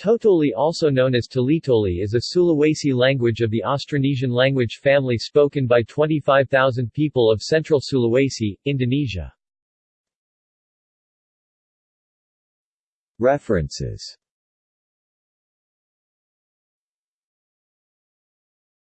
Totoli also known as Tolitoli is a Sulawesi language of the Austronesian language family spoken by 25,000 people of central Sulawesi, Indonesia. References